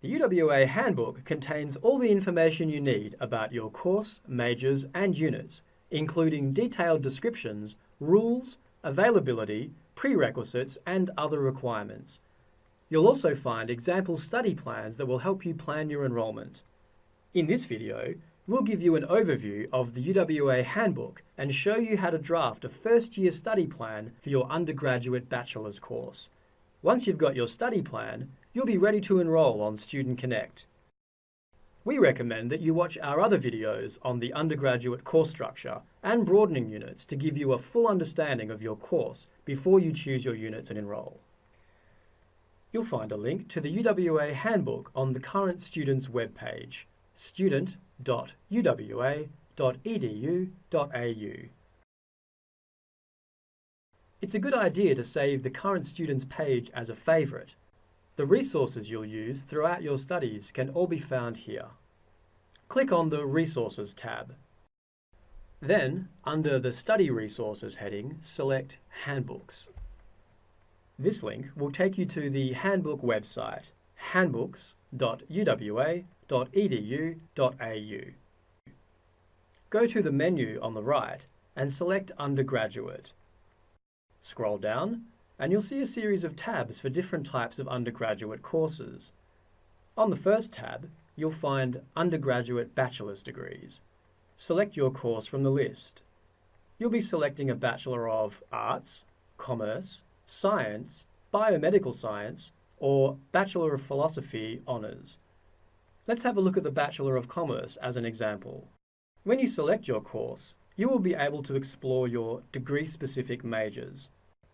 The UWA Handbook contains all the information you need about your course, majors, and units, including detailed descriptions, rules, availability, prerequisites, and other requirements. You'll also find example study plans that will help you plan your enrolment. In this video, we'll give you an overview of the UWA Handbook and show you how to draft a first-year study plan for your undergraduate bachelor's course. Once you've got your study plan, you'll be ready to enroll on Student Connect. We recommend that you watch our other videos on the undergraduate course structure and broadening units to give you a full understanding of your course before you choose your units and enroll. You'll find a link to the UWA Handbook on the current student's webpage, student.uwa.edu.au. It's a good idea to save the current student's page as a favourite the resources you'll use throughout your studies can all be found here. Click on the Resources tab. Then, under the Study Resources heading, select Handbooks. This link will take you to the Handbook website, handbooks.uwa.edu.au. Go to the menu on the right and select Undergraduate. Scroll down and you'll see a series of tabs for different types of undergraduate courses. On the first tab, you'll find undergraduate bachelor's degrees. Select your course from the list. You'll be selecting a Bachelor of Arts, Commerce, Science, Biomedical Science, or Bachelor of Philosophy Honours. Let's have a look at the Bachelor of Commerce as an example. When you select your course, you will be able to explore your degree-specific majors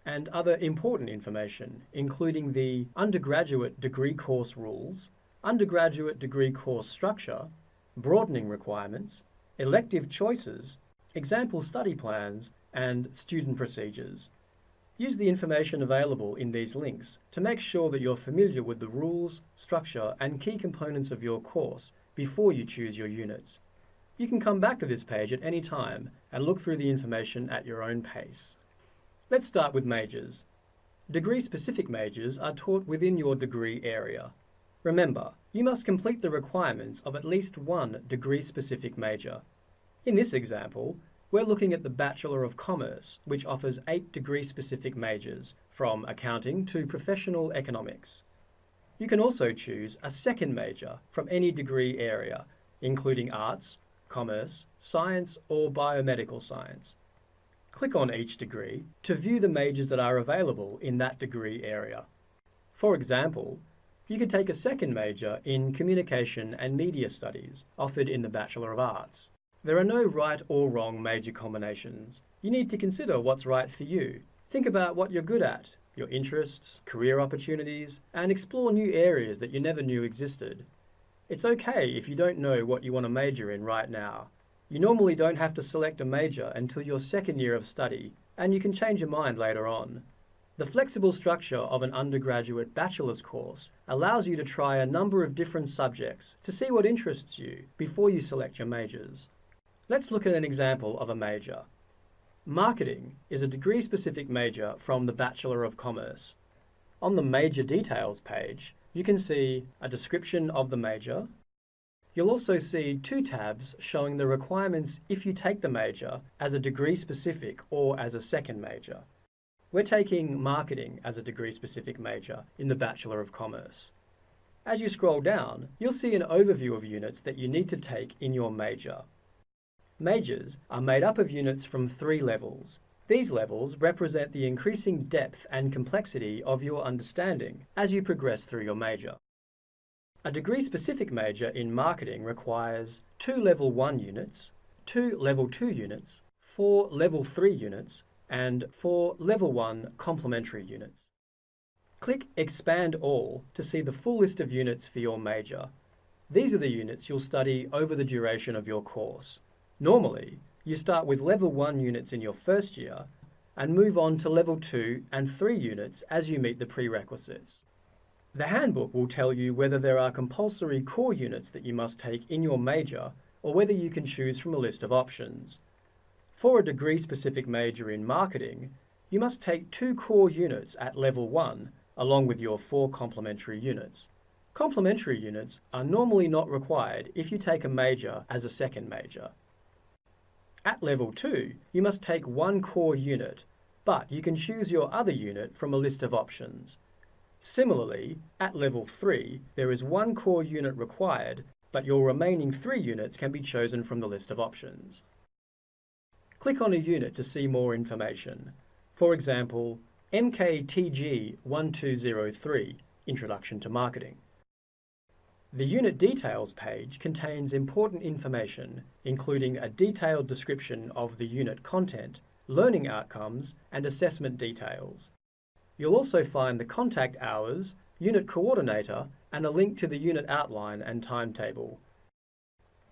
and other important information, including the undergraduate degree course rules, undergraduate degree course structure, broadening requirements, elective choices, example study plans, and student procedures. Use the information available in these links to make sure that you're familiar with the rules, structure, and key components of your course before you choose your units. You can come back to this page at any time and look through the information at your own pace. Let's start with majors. Degree-specific majors are taught within your degree area. Remember, you must complete the requirements of at least one degree-specific major. In this example, we're looking at the Bachelor of Commerce, which offers eight degree-specific majors, from accounting to professional economics. You can also choose a second major from any degree area, including arts, commerce, science, or biomedical science. Click on each degree to view the majors that are available in that degree area. For example, you could take a second major in Communication and Media Studies offered in the Bachelor of Arts. There are no right or wrong major combinations. You need to consider what's right for you. Think about what you're good at, your interests, career opportunities, and explore new areas that you never knew existed. It's okay if you don't know what you want to major in right now. You normally don't have to select a major until your second year of study, and you can change your mind later on. The flexible structure of an undergraduate bachelor's course allows you to try a number of different subjects to see what interests you before you select your majors. Let's look at an example of a major. Marketing is a degree-specific major from the Bachelor of Commerce. On the Major Details page, you can see a description of the major, You'll also see two tabs showing the requirements if you take the major as a degree specific or as a second major. We're taking marketing as a degree specific major in the Bachelor of Commerce. As you scroll down, you'll see an overview of units that you need to take in your major. Majors are made up of units from three levels. These levels represent the increasing depth and complexity of your understanding as you progress through your major. A degree-specific major in marketing requires two Level 1 units, two Level 2 units, four Level 3 units, and four Level 1 complementary units. Click Expand All to see the full list of units for your major. These are the units you'll study over the duration of your course. Normally, you start with Level 1 units in your first year and move on to Level 2 and 3 units as you meet the prerequisites. The handbook will tell you whether there are compulsory core units that you must take in your major or whether you can choose from a list of options. For a degree-specific major in marketing, you must take two core units at level 1 along with your four complementary units. Complementary units are normally not required if you take a major as a second major. At level 2, you must take one core unit, but you can choose your other unit from a list of options. Similarly, at level 3, there is one core unit required, but your remaining three units can be chosen from the list of options. Click on a unit to see more information. For example, MKTG 1203, Introduction to Marketing. The Unit Details page contains important information, including a detailed description of the unit content, learning outcomes, and assessment details. You'll also find the contact hours, unit coordinator, and a link to the unit outline and timetable.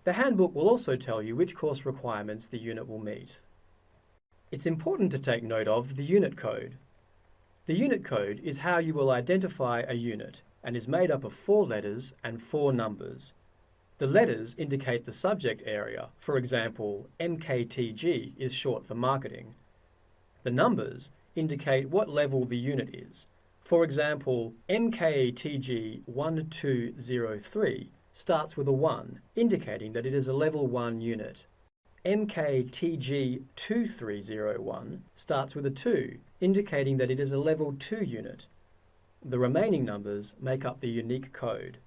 The handbook will also tell you which course requirements the unit will meet. It's important to take note of the unit code. The unit code is how you will identify a unit and is made up of four letters and four numbers. The letters indicate the subject area, for example, MKTG is short for marketing. The numbers indicate what level the unit is. For example, MKTG 1203 starts with a 1, indicating that it is a level 1 unit. MKTG 2301 starts with a 2, indicating that it is a level 2 unit. The remaining numbers make up the unique code.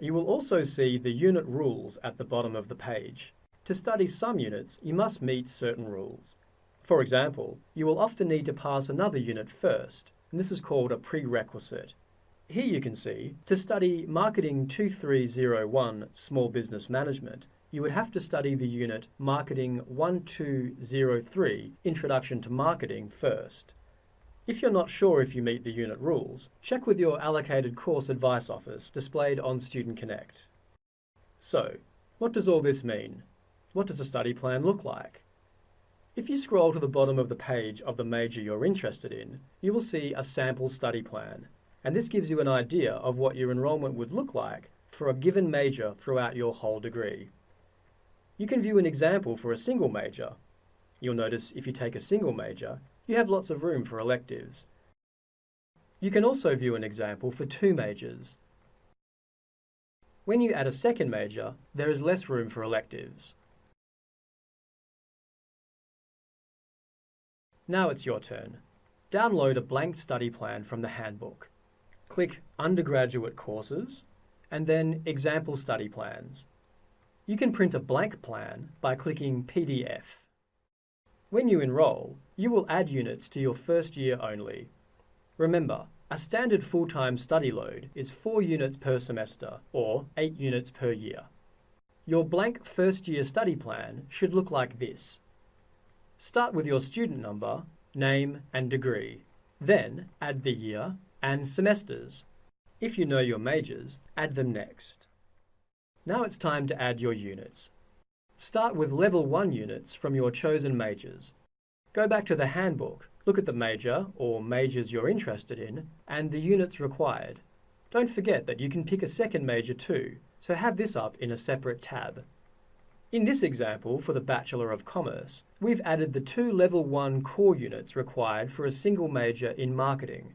You will also see the unit rules at the bottom of the page. To study some units, you must meet certain rules. For example, you will often need to pass another unit first, and this is called a prerequisite. Here you can see, to study Marketing 2301 Small Business Management, you would have to study the unit Marketing 1203 Introduction to Marketing first. If you're not sure if you meet the unit rules, check with your allocated course advice office displayed on Student Connect. So, what does all this mean? What does a study plan look like? If you scroll to the bottom of the page of the major you're interested in, you will see a sample study plan, and this gives you an idea of what your enrolment would look like for a given major throughout your whole degree. You can view an example for a single major. You'll notice if you take a single major, you have lots of room for electives. You can also view an example for two majors. When you add a second major, there is less room for electives. Now it's your turn. Download a blank study plan from the handbook. Click Undergraduate Courses and then Example Study Plans. You can print a blank plan by clicking PDF. When you enroll, you will add units to your first year only. Remember, a standard full-time study load is 4 units per semester, or 8 units per year. Your blank first year study plan should look like this. Start with your student number, name and degree. Then add the year and semesters. If you know your majors, add them next. Now it's time to add your units. Start with level 1 units from your chosen majors. Go back to the handbook, look at the major or majors you're interested in and the units required. Don't forget that you can pick a second major too, so have this up in a separate tab. In this example for the Bachelor of Commerce, we've added the two level 1 core units required for a single major in marketing.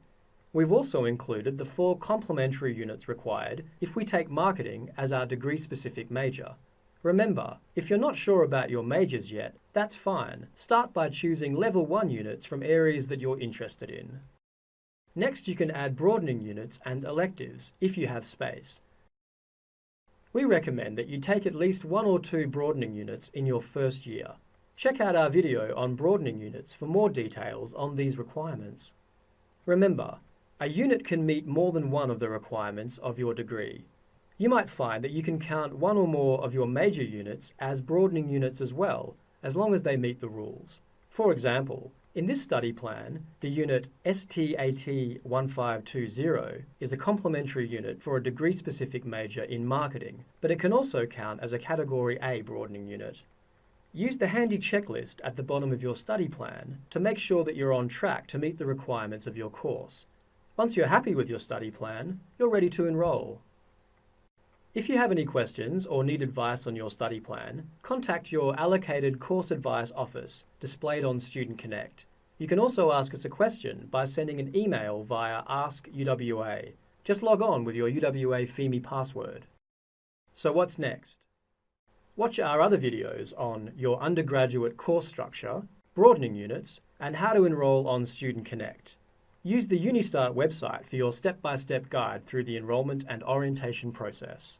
We've also included the four complementary units required if we take marketing as our degree-specific major. Remember, if you're not sure about your majors yet, that's fine. Start by choosing level 1 units from areas that you're interested in. Next you can add broadening units and electives, if you have space. We recommend that you take at least one or two broadening units in your first year. Check out our video on broadening units for more details on these requirements. Remember, a unit can meet more than one of the requirements of your degree. You might find that you can count one or more of your major units as broadening units as well, as long as they meet the rules. For example, in this study plan, the unit STAT 1520 is a complementary unit for a degree-specific major in marketing, but it can also count as a Category A broadening unit. Use the handy checklist at the bottom of your study plan to make sure that you're on track to meet the requirements of your course. Once you're happy with your study plan, you're ready to enroll. If you have any questions or need advice on your study plan, contact your allocated course advice office displayed on Student Connect. You can also ask us a question by sending an email via Ask UWA. Just log on with your UWA Pheme password. So what's next? Watch our other videos on your undergraduate course structure, broadening units, and how to enroll on Student Connect. Use the Unistart website for your step-by-step -step guide through the enrolment and orientation process.